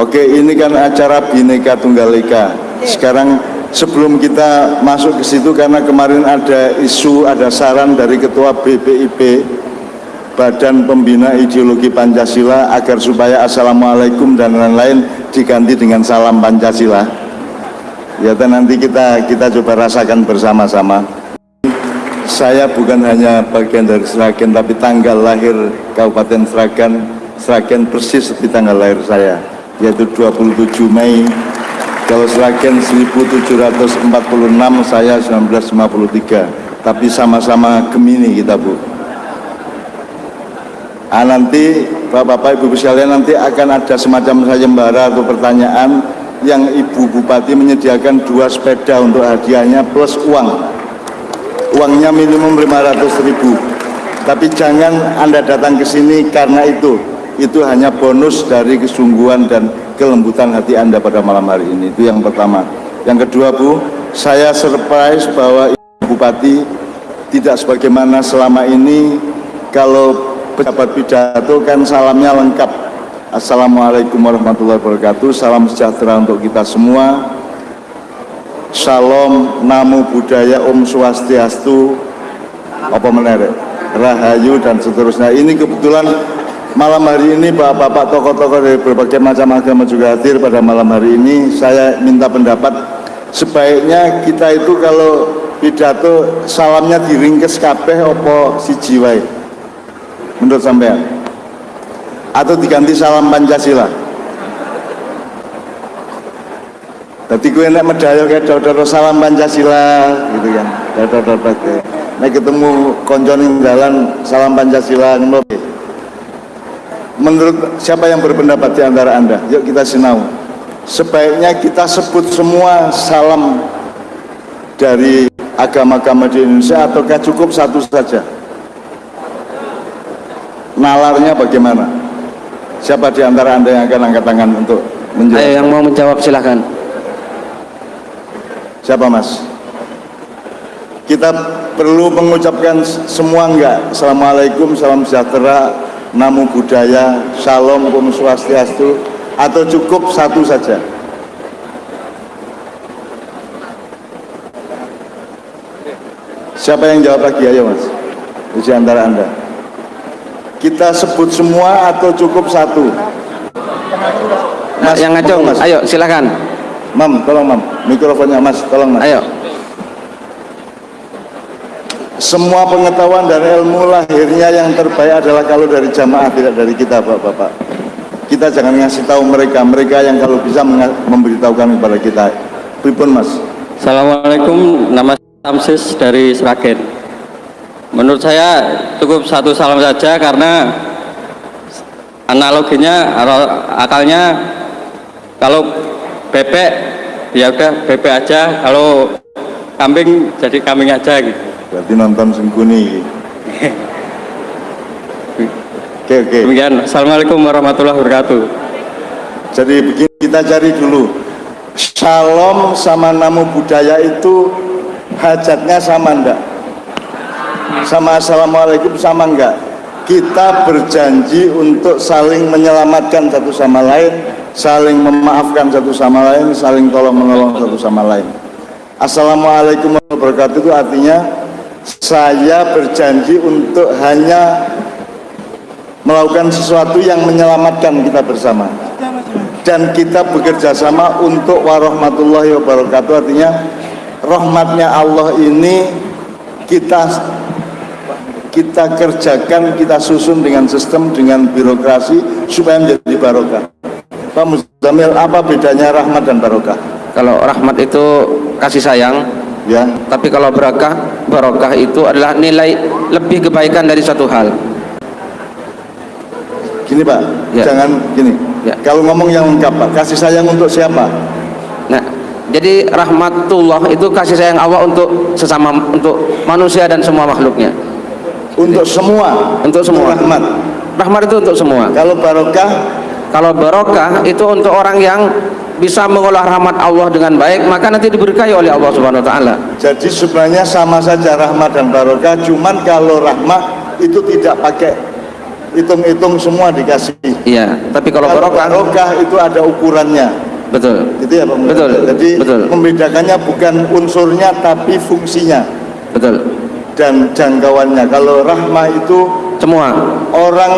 Oke, ini kan acara Bhinneka Tunggal Ika. Sekarang sebelum kita masuk ke situ karena kemarin ada isu, ada saran dari Ketua BPIP Badan Pembina Ideologi Pancasila agar supaya Assalamualaikum dan lain-lain diganti dengan salam Pancasila. Ya dan nanti kita kita coba rasakan bersama-sama. Saya bukan hanya bagian dari Sragen tapi tanggal lahir Kabupaten Sragen Sragen persis seperti tanggal lahir saya yaitu 27 Mei. Kalau Sragen 1746 saya 1953 tapi sama-sama Gemini kita Bu. Ah, nanti Bapak-Bapak Ibu sekalian nanti akan ada semacam sayembara atau pertanyaan yang Ibu Bupati menyediakan dua sepeda untuk hadiahnya plus uang. Uangnya minimum 500 ribu. Tapi jangan Anda datang ke sini karena itu itu hanya bonus dari kesungguhan dan kelembutan hati Anda pada malam hari ini. Itu yang pertama. Yang kedua Bu saya surprise bahwa Bupati tidak sebagaimana selama ini kalau pejabat pidato kan salamnya lengkap. Assalamualaikum warahmatullahi wabarakatuh. Salam sejahtera untuk kita semua. Shalom, Namo Buddhaya, Om Swastiastu, apa menarik, Rahayu dan seterusnya. Ini kebetulan malam hari ini bapak-bapak tokoh-tokoh dari berbagai macam agama juga hadir pada malam hari ini. Saya minta pendapat sebaiknya kita itu kalau pidato salamnya diringkes kabeh opo si jiwai menurut sampean? Atau diganti salam Pancasila? Jadi gue nek medaya kayak dodor salam Pancasila gitu kan. Dodor dodor Nek ketemu konco jalan salam Pancasila Menurut siapa yang berpendapat di antara Anda? Yuk kita sinau. Sebaiknya kita sebut semua salam dari agama-agama di Indonesia ataukah cukup satu saja? Nalarnya bagaimana? Siapa di antara Anda yang akan angkat tangan untuk menjawab? Ayo yang mau menjawab silahkan. Siapa mas? Kita perlu mengucapkan semua enggak? Assalamualaikum, salam sejahtera, namo budaya, shalom, om swastiastu, atau cukup satu saja? Siapa yang jawab lagi ayo mas? Di antara anda. Kita sebut semua atau cukup satu? Mas, yang ngacung, mas. ayo silakan. Mam, tolong Mam, mikrofonnya Mas, tolong Mas. Ayo. Semua pengetahuan dan ilmu lahirnya yang terbaik adalah kalau dari jamaah, tidak dari kita, Bapak-Bapak. Kita jangan ngasih tahu mereka, mereka yang kalau bisa memberitahukan kepada kita. Pripun Mas? Assalamualaikum, nama Samsis dari Sragen. Menurut saya cukup satu salam saja karena analoginya akalnya kalau bebek ya udah bebek aja kalau kambing jadi kambing aja gitu berarti nonton sengkuni oke oke. Demikian. Assalamualaikum warahmatullahi wabarakatuh. Jadi begini kita cari dulu. Shalom sama namo budaya itu hajatnya sama enggak sama Assalamualaikum sama enggak kita berjanji untuk saling menyelamatkan satu sama lain saling memaafkan satu sama lain saling tolong menolong satu sama lain. Assalamualaikum warahmatullahi wabarakatuh itu artinya saya berjanji untuk hanya melakukan sesuatu yang menyelamatkan kita bersama dan kita bekerja sama untuk warahmatullahi wabarakatuh artinya rahmatnya Allah ini kita kita kerjakan, kita susun dengan sistem, dengan birokrasi supaya menjadi barokah. Pak Muzamil, apa bedanya rahmat dan barokah? Kalau rahmat itu kasih sayang, ya. Tapi kalau barokah, barokah itu adalah nilai lebih kebaikan dari satu hal. Gini Pak, ya. jangan gini. Ya. Kalau ngomong yang lengkap Pak, kasih sayang untuk siapa? Nah, jadi rahmatullah itu kasih sayang Allah untuk sesama untuk manusia dan semua makhluknya untuk semua untuk semua rahmat rahmat itu untuk semua kalau barokah kalau barokah itu untuk orang yang bisa mengolah rahmat Allah dengan baik maka nanti diberkahi oleh Allah Subhanahu wa taala. Jadi sebenarnya sama saja rahmat dan barokah cuman kalau rahmat itu tidak pakai hitung-hitung semua dikasih. Iya, tapi kalau, Kalau barokah barokah itu ada ukurannya. betul. Gitu ya Pak? Betul, Jadi betul. membedakannya bukan unsurnya tapi fungsinya Betul. dan jangkauannya. Kalau rahmah itu Semua. orang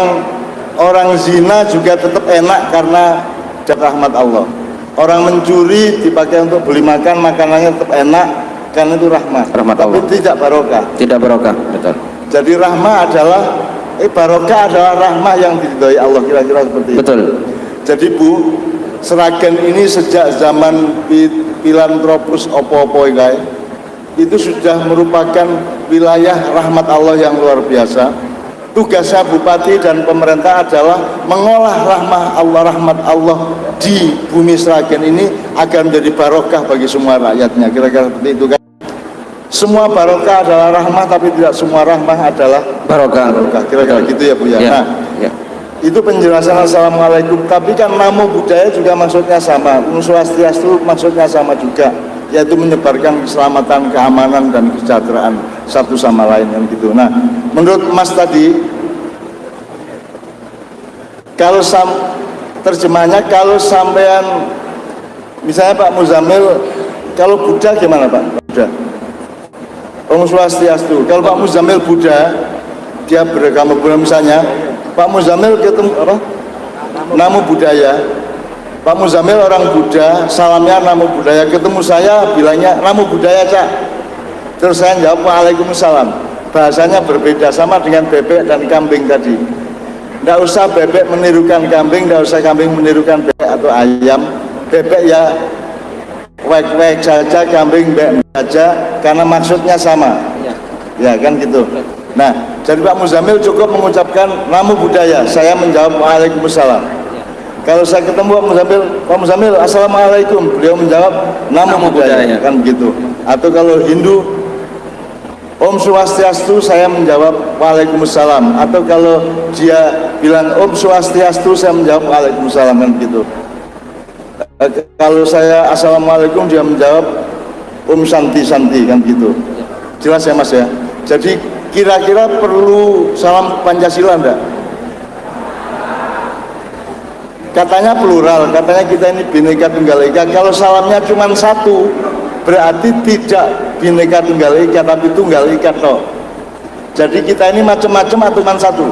orang zina juga tetap enak karena rahmat Allah. Orang mencuri dipakai untuk beli makan, makanannya tetap enak karena itu rahmat. Rahmat Tapi Allah. tidak barokah. Tidak barokah, betul. Jadi rahmah adalah eh barokah adalah rahmah yang diridhoi Allah kira-kira seperti itu. Betul. Jadi Bu, Seragen ini sejak zaman filantropus opo-opo guys, itu sudah merupakan wilayah rahmat Allah yang luar biasa. Tugasnya bupati dan pemerintah adalah mengolah rahmah Allah rahmat Allah di bumi Seragen ini agar menjadi barokah bagi semua rakyatnya. Kira-kira seperti itu kan. Semua barokah adalah rahmah tapi tidak semua rahmah adalah Barokah. barokah. Kira-kira gitu ya Bu ya. Ya. Nah, ya. itu penjelasan Assalamualaikum tapi kan namo budaya juga maksudnya sama Swastiastu maksudnya sama juga yaitu menyebarkan keselamatan, keamanan dan kesejahteraan satu sama lain yang gitu nah menurut Mas tadi kalau sam, terjemahnya kalau sampean misalnya Pak Muzamil kalau Buddha gimana Pak? Buddha Om Swastiastu kalau Pak Muzamil Buddha dia beragama Buddha misalnya Pak Muzamil ketemu apa? Namo budaya. Pak Muzamil orang Buddha, salamnya namo budaya. Ketemu saya bilangnya namo budaya cak. Terus saya jawab Waalaikumsalam. Bahasanya berbeda sama dengan bebek dan kambing tadi. Tidak usah bebek menirukan kambing, tidak usah kambing menirukan bebek atau ayam. Bebek ya wek-wek saja, kambing bebek saja, karena maksudnya sama. Ya kan gitu. Nah, jadi Pak Muzamil cukup mengucapkan namu budaya. Saya menjawab Waalaikumsalam. Kalau saya ketemu Pak Muzamil, Pak Muzamil, Assalamualaikum. Beliau menjawab namu, Namo budaya. budaya. Kan begitu. Atau kalau Hindu, Om Swastiastu, saya menjawab Waalaikumsalam. Atau kalau dia bilang Om Swastiastu, saya menjawab Waalaikumsalam kan gitu. Eh, Kalau saya Assalamualaikum, dia menjawab Om Santi Santi kan gitu. Jelas ya Mas ya. Jadi kira-kira perlu salam Pancasila enggak? Katanya plural, katanya kita ini bineka tunggal ika. Kalau salamnya cuma satu, berarti tidak bineka tunggal ika, tapi tunggal ika toh. Jadi kita ini macam-macam atau cuma satu?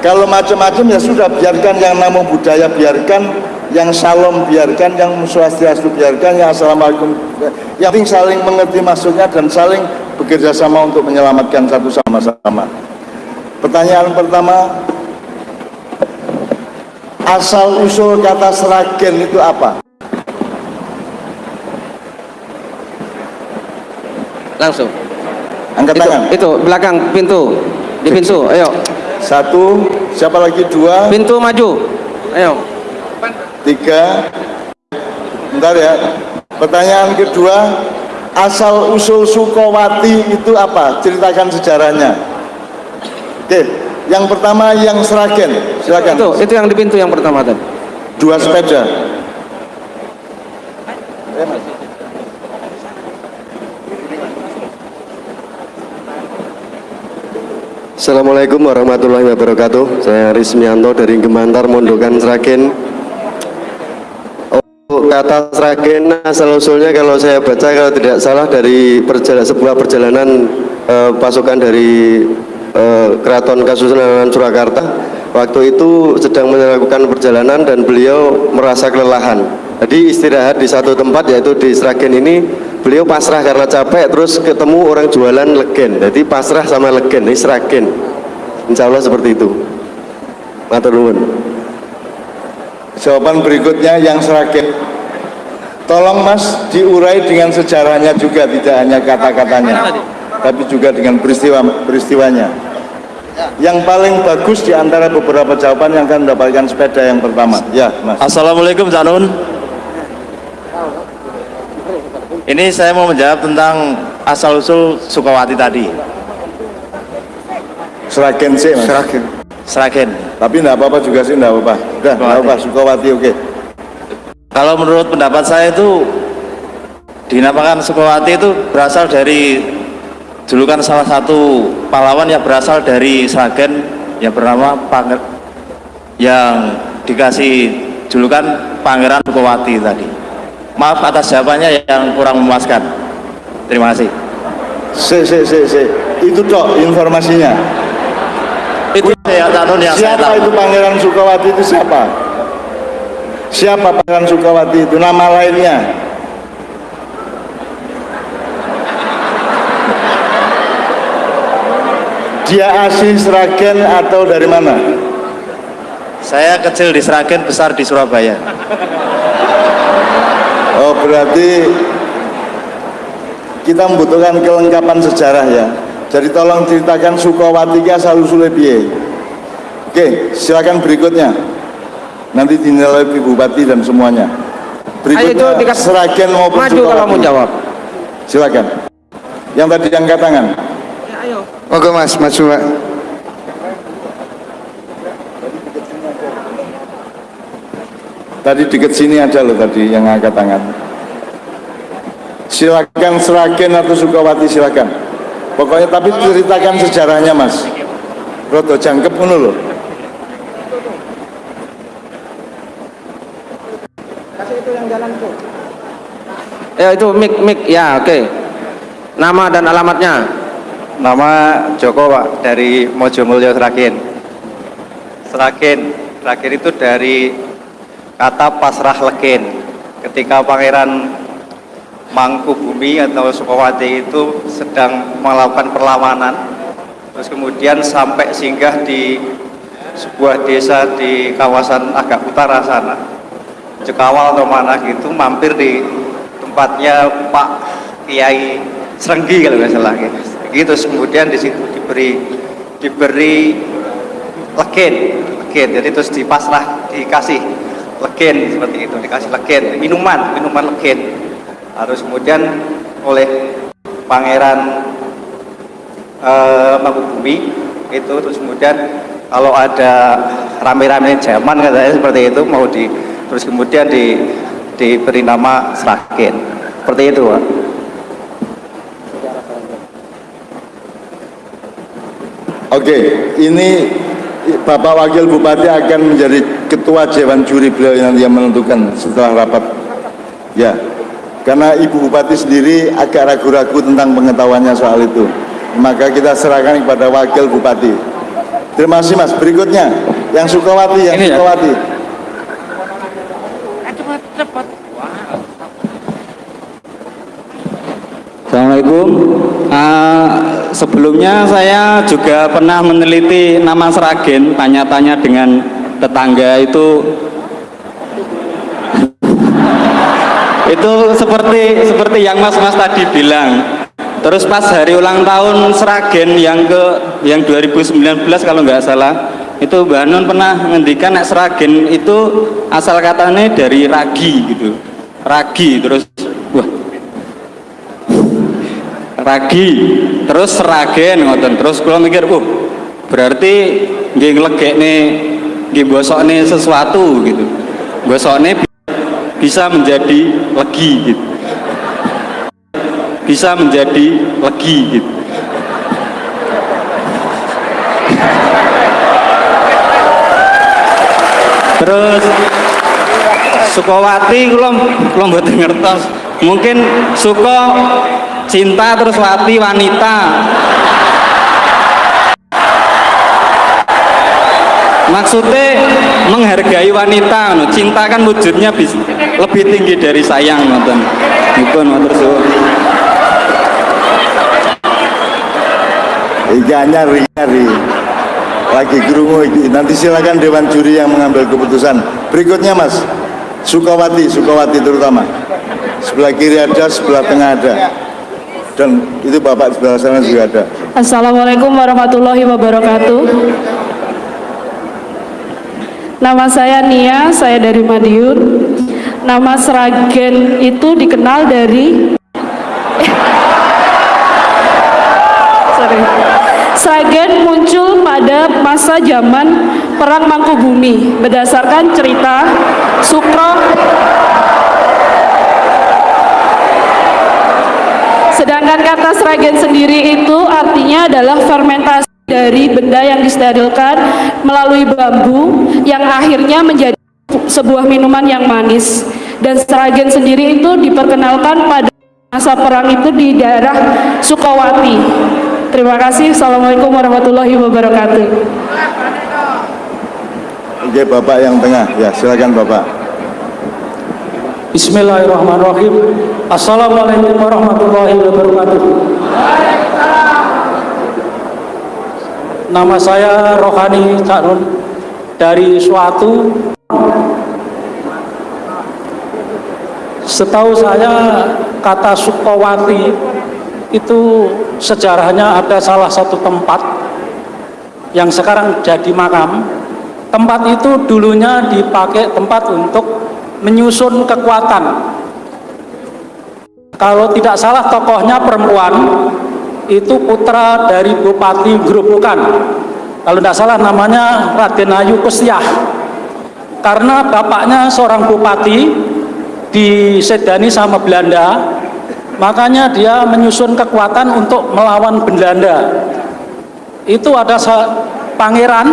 Kalau macam-macam ya sudah biarkan yang namo budaya biarkan, yang salam biarkan, yang swastiastu biarkan, yang assalamualaikum. Yang penting saling mengerti maksudnya dan saling bekerja sama untuk menyelamatkan satu sama sama. Pertanyaan pertama, asal usul kata seragen itu apa? Langsung. Angkat Itu, tangan. itu belakang pintu. Di pintu. Ayo. Satu, siapa lagi? Dua, Pintu maju. Ayo. tiga. Bentar ya. Pertanyaan kedua, asal usul Sukowati itu apa? Ceritakan sejarahnya. Oke, yang pertama yang Seragen, silakan. Itu, itu yang di pintu yang pertama tadi. Dua sepeda. Assalamualaikum warahmatullahi wabarakatuh. Saya Rismianto dari Gemantar Mondokan Sragen. Oh, kata Sragen asal usulnya kalau saya baca kalau tidak salah dari perjalanan sebuah perjalanan eh, pasukan dari eh, Keraton Kasunanan Surakarta. Waktu itu sedang melakukan perjalanan dan beliau merasa kelelahan. Jadi istirahat di satu tempat yaitu di Sragen ini beliau pasrah karena capek terus ketemu orang jualan legen. Jadi pasrah sama legen ini Sragen. Insya Allah seperti itu. Matur nuwun. Jawaban berikutnya yang Seragen. Tolong Mas diurai dengan sejarahnya juga, tidak hanya kata-katanya, tapi juga dengan peristiwa peristiwanya. Yang paling bagus di antara beberapa jawaban yang akan mendapatkan sepeda yang pertama. Ya, Mas. Assalamualaikum Cak Nun. Ini saya mau menjawab tentang asal usul Sukawati tadi. Seragen sih, Mas. Seragen. Seragen. Tapi enggak apa-apa juga sih, enggak apa-apa. Udah, enggak apa-apa. Sukawati oke. Kalau menurut pendapat saya itu dinamakan Sukawati itu berasal dari julukan salah satu pahlawan yang berasal dari Sragen yang bernama Panger yang dikasih julukan Pangeran Sukowati tadi. Maaf atas jawabannya yang kurang memuaskan. Terima kasih. Se, se, se, se. Itu dok informasinya. Itu ya Tanun yang saya Siapa tahu. itu Pangeran Sukawati itu siapa? Siapa Pangeran Sukawati itu? Nama lainnya? Dia asli Sragen atau dari mana? Saya kecil di Sragen, besar di Surabaya. Oh berarti kita membutuhkan kelengkapan sejarah ya. Jadi tolong ceritakan Sukawati ki asal piye. Oke, silakan berikutnya. Nanti dinilai Ibu Bupati dan semuanya. Ayo itu Berikutnya Sragen maupun Maju kalau mau jawab. Silakan. Yang tadi angkat tangan. Oke mas, maju pak. Tadi dekat sini ada loh tadi yang angkat tangan. Silakan Sragen atau Sukawati silakan. Pokoknya tapi ceritakan sejarahnya mas. Roto jangkep ngono loh. Ya itu mik mik ya oke. Nama dan alamatnya. Nama Joko Pak dari Mojomulyo Sragen. Sragen, Sragen itu dari kata pasrah legen. Ketika Pangeran Mangkubumi atau Sukawati itu sedang melakukan perlawanan, terus kemudian sampai singgah di sebuah desa di kawasan agak utara sana, Cekawal atau mana gitu, mampir di tempatnya Pak Kiai Serenggi kalau nggak salah gitu. Gitu kemudian di situ diberi diberi legen, legen. Jadi terus dipasrah dikasih legen seperti itu, dikasih legen, minuman, minuman legen. Harus kemudian oleh Pangeran eh, Mangkubumi itu terus kemudian kalau ada rame-rame zaman katanya seperti itu mau di terus kemudian di diberi nama Sragen seperti itu Pak. Oke, ini Bapak Wakil Bupati akan menjadi ketua Dewan Juri beliau yang menentukan setelah rapat. Ya, karena Ibu Bupati sendiri agak ragu-ragu tentang pengetahuannya soal itu. Maka kita serahkan kepada Wakil Bupati. Terima kasih Mas. Berikutnya, yang Sukawati, yang Ini ya. Sukawati. Assalamualaikum. Ah, sebelumnya saya juga pernah meneliti nama Seragen, tanya-tanya dengan tetangga itu itu seperti seperti yang Mas-mas tadi bilang. Terus pas hari ulang tahun Seragen yang ke yang 2019 kalau nggak salah, itu Mbak Nun pernah ngendikan nek Seragen itu asal katanya dari ragi gitu. Ragi terus wah ragi. Terus seragen ngoten. Terus kula mikir uh berarti nggih nglegekne nggih bosokne sesuatu gitu. Bosokne bi- bisa menjadi legi gitu. Bisa menjadi legi gitu. Terus Sukawati kula kula mboten ngertos. Mungkin suka cinta terus wati wanita. Maksudnya menghargai wanita, cinta kan wujudnya lebih tinggi dari sayang. Itu nonton suwun. Iya nyari nyari lagi gerungu. Nanti silakan Dewan Juri yang mengambil keputusan. Berikutnya Mas Sukawati, Sukawati terutama. Sebelah kiri ada, sebelah tengah ada. Dan itu Bapak sebelah sana juga ada. Assalamualaikum warahmatullahi wabarakatuh. Nama saya Nia, saya dari Madiun. Nama Seragen itu dikenal dari Sorry. Sragen muncul pada masa zaman Perang Mangkubumi berdasarkan cerita Sukro Sedangkan kata Sragen sendiri itu artinya adalah fermentasi dari benda yang disterilkan melalui bambu yang akhirnya menjadi sebuah minuman yang manis. Dan Sragen sendiri itu diperkenalkan pada masa perang itu di daerah Sukawati. Terima kasih. Assalamualaikum warahmatullahi wabarakatuh. Oke, Bapak yang tengah. Ya, silakan Bapak. Bismillahirrahmanirrahim. Assalamualaikum warahmatullahi wabarakatuh. Nama saya Rohani Cak Nun dari suatu Setahu saya kata Sukowati itu sejarahnya ada salah satu tempat yang sekarang jadi makam. Tempat itu dulunya dipakai tempat untuk menyusun kekuatan. Kalau tidak salah tokohnya perempuan itu putra dari Bupati Gerobokan. Kalau tidak salah namanya Raden Ayu Kustiah. Karena bapaknya seorang bupati disedani sama Belanda, makanya dia menyusun kekuatan untuk melawan Belanda. Itu ada pangeran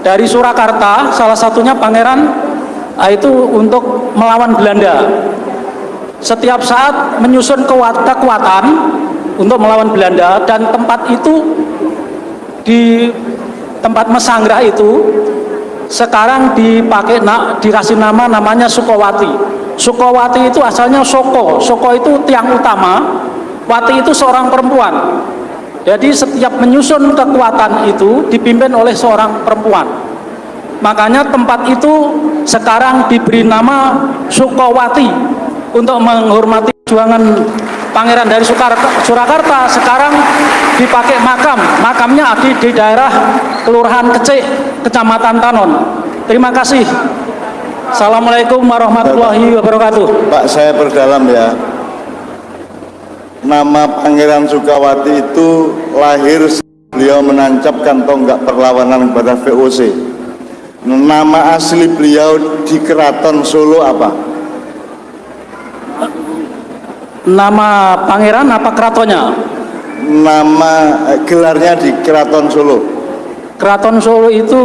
dari Surakarta, salah satunya pangeran ah, itu untuk melawan Belanda. Setiap saat menyusun kekuatan untuk melawan Belanda dan tempat itu di tempat Mesanggah itu sekarang dipakai nak dikasih nama namanya Sukowati. Sukowati itu asalnya Soko. Soko itu tiang utama. Wati itu seorang perempuan. Jadi setiap menyusun kekuatan itu dipimpin oleh seorang perempuan. Makanya tempat itu sekarang diberi nama Sukowati untuk menghormati perjuangan Pangeran dari Surakarta sekarang dipakai makam. Makamnya di, di daerah Kelurahan Kecik, Kecamatan Tanon. Terima kasih. Assalamualaikum warahmatullahi wabarakatuh. Pak, saya perdalam ya. Nama Pangeran Sukawati itu lahir beliau menancapkan tonggak perlawanan kepada VOC. Nama asli beliau di Keraton Solo apa? Nama pangeran apa keratonnya? Nama eh, gelarnya di Keraton Solo. Keraton Solo itu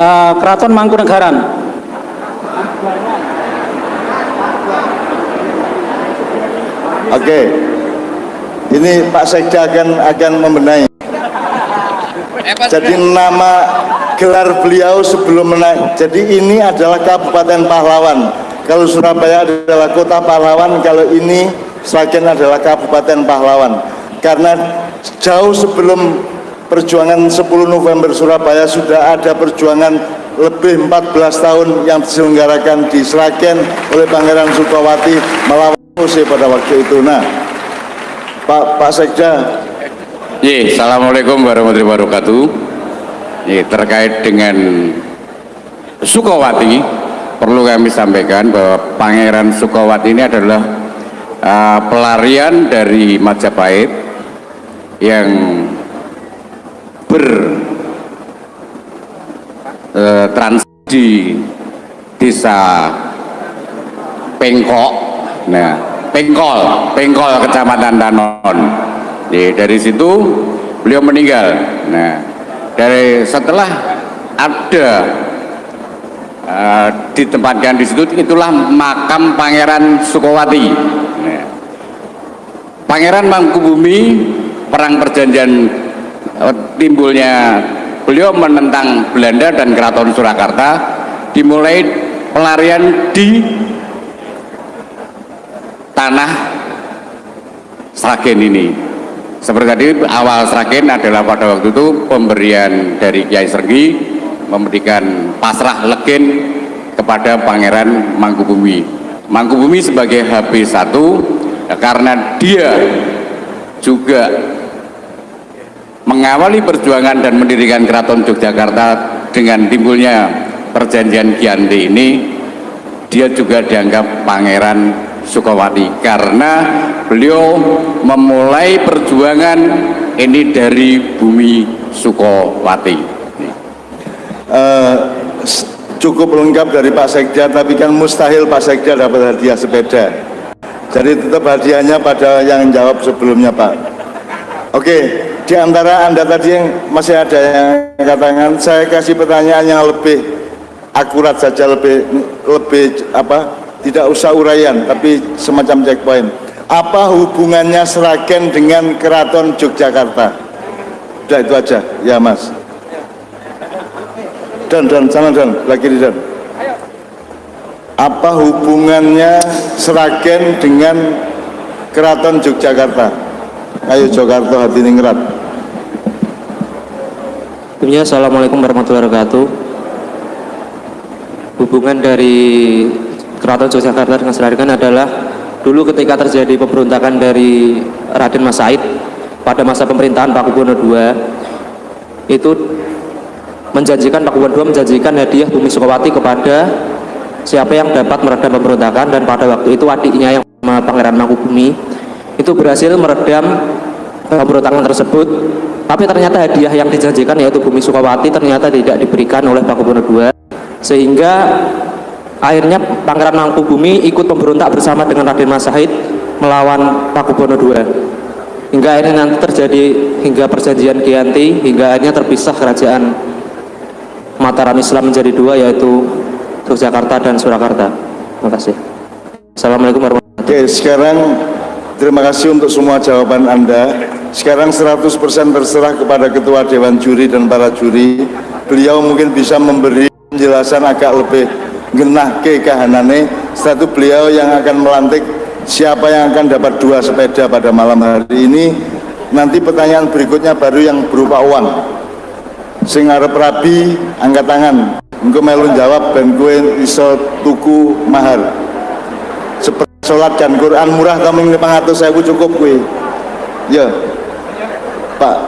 uh, Keraton Mangkunegaran. Oke, ini Pak Sekda akan akan membenahi. Jadi nama gelar beliau sebelum menaik. Jadi ini adalah Kabupaten Pahlawan kalau Surabaya adalah kota pahlawan, kalau ini Sragen adalah kabupaten pahlawan. Karena jauh sebelum perjuangan 10 November Surabaya sudah ada perjuangan lebih 14 tahun yang diselenggarakan di Sragen oleh Pangeran Sukawati melawan Ose pada waktu itu. Nah, Pak Pak Sekda. Ye, Assalamualaikum warahmatullahi wabarakatuh. Ye, terkait dengan Sukawati, perlu kami sampaikan bahwa Pangeran Sukawati ini adalah uh, pelarian dari Majapahit yang ber uh, di desa Pengkok nah Pengkol Pengkol Kecamatan Danon Jadi, dari situ beliau meninggal nah dari setelah ada uh, ditempatkan di situ itulah makam Pangeran Sukowati nah. Pangeran Mangkubumi perang perjanjian uh, timbulnya beliau menentang Belanda dan Keraton Surakarta dimulai pelarian di tanah Sragen ini seperti tadi awal Sragen adalah pada waktu itu pemberian dari Kiai Sergi memberikan pasrah legen kepada Pangeran Mangkubumi. Mangkubumi sebagai HB1 ya, karena dia juga mengawali perjuangan dan mendirikan Keraton Yogyakarta dengan timbulnya perjanjian Giyanti ini dia juga dianggap Pangeran Sukawati karena beliau memulai perjuangan ini dari bumi Sukawati. Uh, cukup lengkap dari Pak Sekda tapi kan mustahil Pak Sekda dapat hadiah sepeda. Jadi tetap hadiahnya pada yang jawab sebelumnya Pak. Oke di antara anda tadi yang masih ada yang katakan saya kasih pertanyaan yang lebih akurat saja lebih lebih apa tidak usah uraian tapi semacam checkpoint. Apa hubungannya Seragen dengan Keraton Yogyakarta? Udah itu aja. Ya mas. Dan dan sana dan. Lagi di dan. Apa hubungannya Seragen dengan Keraton Yogyakarta? Ayo Jakarta hati ningrat Sebelumnya Assalamualaikum warahmatullahi wabarakatuh. Hubungan dari Keraton Yogyakarta dengan Seragen adalah Dulu ketika terjadi pemberontakan dari Raden Mas Said Pada masa pemerintahan Pak II Itu menjanjikan Pak II menjanjikan hadiah Bumi Sukawati kepada Siapa yang dapat meredam pemberontakan Dan pada waktu itu adiknya yang bernama Pangeran Mangkubumi Itu berhasil meredam pemberontakan tersebut. Tapi ternyata hadiah yang dijanjikan yaitu Bumi Sukawati ternyata tidak diberikan oleh Pakubono II sehingga akhirnya Pangeran Mangkubumi ikut pemberontak bersama dengan Raden Mas Said melawan Pakubono II hingga akhirnya nanti terjadi hingga perjanjian Giyanti hingga akhirnya terpisah kerajaan Mataram Islam menjadi dua yaitu Yogyakarta dan Surakarta. Terima kasih. Assalamualaikum warahmatullahi Oke wabarakatuh sekarang terima kasih untuk semua jawaban anda. Sekarang 100% terserah kepada ketua dewan juri dan para juri. Beliau mungkin bisa memberi penjelasan agak lebih genah ke kahanane itu beliau yang akan melantik. Siapa yang akan dapat dua sepeda pada malam hari ini? Nanti pertanyaan berikutnya baru yang berupa uang. Sing arep rabi angkat tangan. Engko melu jawab ben gue iso tuku mahar. Seperti sholat dan Quran murah kamu 500 saya cukup gue ya. Pak.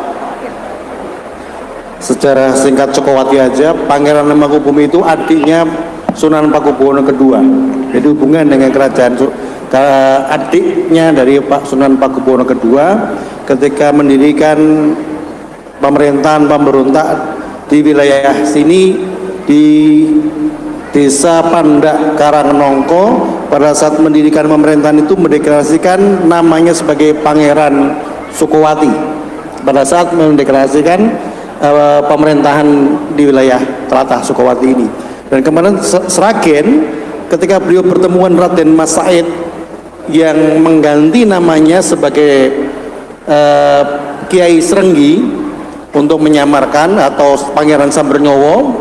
Secara singkat Cokowati aja Pangeran Mangkubumi itu adiknya Sunan Pakubuwono kedua. Jadi hubungan dengan kerajaan ke adiknya dari Pak Sunan Pakubuwono kedua ketika mendirikan pemerintahan pemberontak di wilayah sini di desa Pandak Karangnongko pada saat mendirikan pemerintahan itu mendeklarasikan namanya sebagai Pangeran Sukowati. Pada saat mendeklarasikan uh, pemerintahan di wilayah Telatah Sukowati ini dan kemarin Seragen ketika beliau pertemuan Raden Mas Said yang mengganti namanya sebagai uh, Kiai Serenggi untuk menyamarkan atau Pangeran Sambernyowo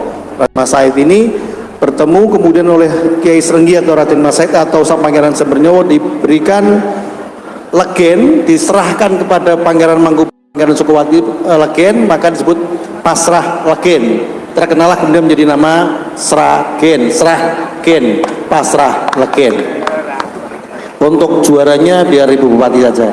Mas Said ini bertemu kemudian oleh Kiai Serenggi atau Raden Mas Said atau Sang Pangeran Sambernyowo diberikan legen diserahkan kepada Pangeran Mangkubu Pangeran Sukowati uh, Legen maka disebut Pasrah Legen terkenallah kemudian menjadi nama Sragen Sragen Pasrah Legen untuk juaranya biar Ibu Bupati saja.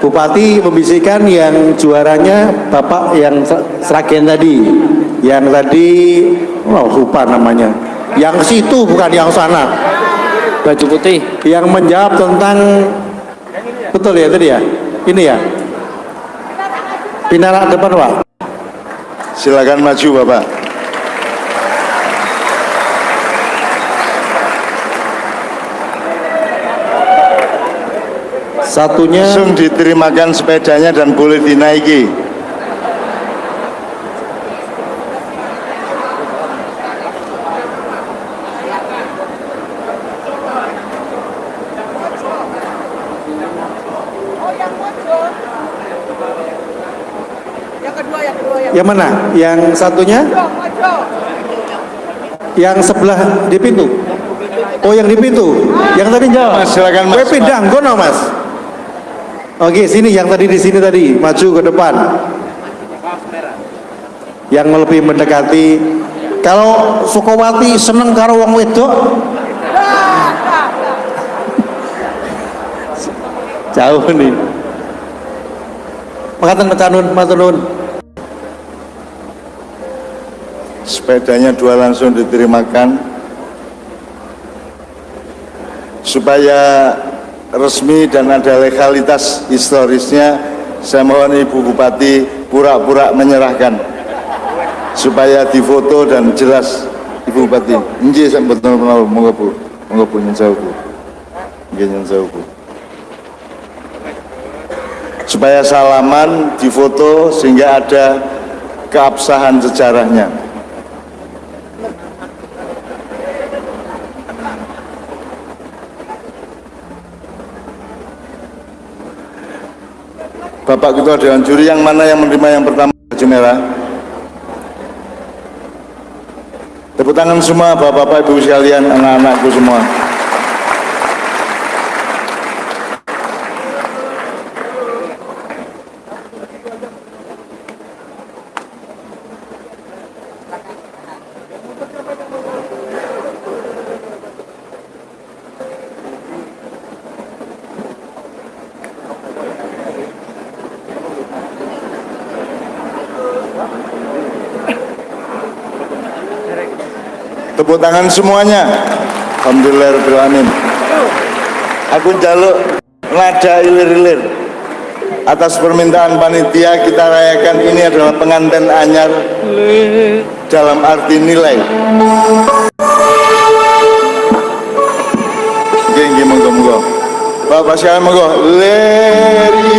Bupati membisikkan yang juaranya Bapak yang Sragen tadi. Yang tadi oh, lupa namanya. Yang situ bukan yang sana baju putih. Yang menjawab tentang betul ya tadi ya? Ini ya? Pindah depan pak. Silakan maju bapak. Satunya langsung diterimakan sepedanya dan boleh dinaiki yang mana? Yang satunya? Yang sebelah di pintu. Oh yang di pintu. Yang tadi jawab mas silakan mas. Pindah gono mas. Oke sini yang tadi di sini tadi maju ke depan. Yang lebih mendekati. Kalau Sukowati seneng karo wong wedok? Jauh nih. Makatan mecanun, maturun. Sepedanya dua langsung diterimakan supaya resmi dan ada legalitas historisnya saya mohon Ibu Bupati pura-pura menyerahkan supaya difoto dan jelas Ibu Bupati. Nggih sampeyan menawa monggo Bu. Monggo. Nggih nyun sewu Bu. Supaya salaman difoto sehingga ada keabsahan sejarahnya. Bapak Ketua Dewan Juri yang mana yang menerima yang pertama baju merah? Tepuk tangan semua Bapak-bapak Ibu sekalian, anak-anakku semua. Tepuk tangan semuanya. Alhamdulillahirrahmanirrahim. Aku jaluk nada ilir-ilir. Atas permintaan panitia kita rayakan ini adalah pengantin anyar dalam arti nilai. Nggih monggo. Bapak sekalian monggo. Ler